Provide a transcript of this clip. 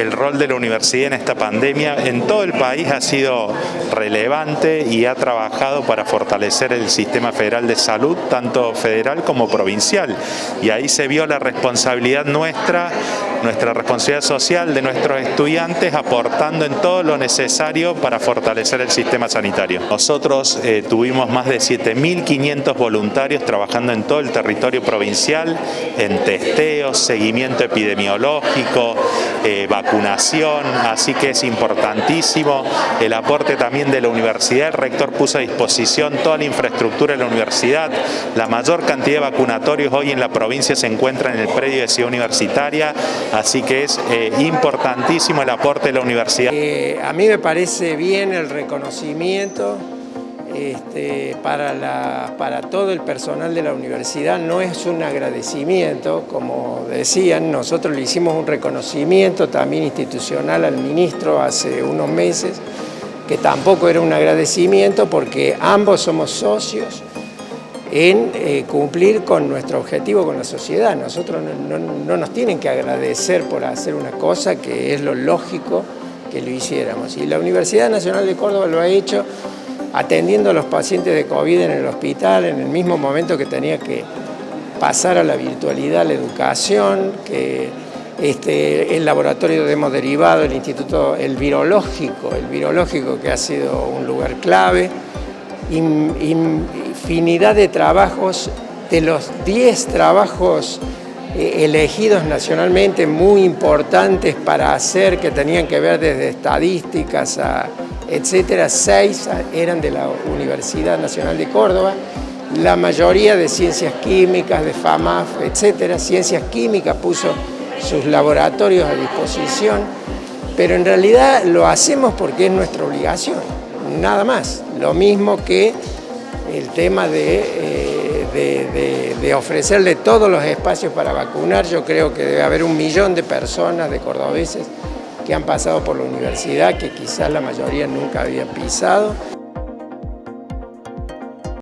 el rol de la universidad en esta pandemia en todo el país ha sido relevante y ha trabajado para fortalecer el sistema federal de salud, tanto federal como provincial. Y ahí se vio la responsabilidad nuestra, nuestra responsabilidad social de nuestros estudiantes aportando en todo lo necesario para fortalecer el sistema sanitario. Nosotros eh, tuvimos más de 7.500 voluntarios trabajando en todo el territorio provincial, en testeos, seguimiento epidemiológico, eh, vacunación, así que es importantísimo el aporte también de la universidad. El rector puso a disposición toda la infraestructura de la universidad. La mayor cantidad de vacunatorios hoy en la provincia se encuentran en el predio de Ciudad Universitaria, así que es eh, importantísimo el aporte de la universidad. Eh, a mí me parece bien el reconocimiento este, para, para todo el personal de la universidad no es un agradecimiento, como decían, nosotros le hicimos un reconocimiento también institucional al ministro hace unos meses, que tampoco era un agradecimiento porque ambos somos socios en eh, cumplir con nuestro objetivo con la sociedad. Nosotros no, no nos tienen que agradecer por hacer una cosa que es lo lógico que lo hiciéramos. Y la Universidad Nacional de Córdoba lo ha hecho atendiendo a los pacientes de COVID en el hospital en el mismo momento que tenía que pasar a la virtualidad la educación, que este, el laboratorio de hemoderivado, el instituto, el virológico, el virológico que ha sido un lugar clave, infinidad de trabajos, de los 10 trabajos eh, elegidos nacionalmente muy importantes para hacer, que tenían que ver desde estadísticas a etcétera, seis eran de la Universidad Nacional de Córdoba, la mayoría de ciencias químicas, de FAMAF, etcétera. Ciencias químicas puso sus laboratorios a disposición, pero en realidad lo hacemos porque es nuestra obligación, nada más. Lo mismo que el tema de, eh, de ofrecerle todos los espacios para vacunar, yo creo que debe haber un millón de personas, de cordobeses, que han pasado por la universidad, que quizás la mayoría nunca había pisado.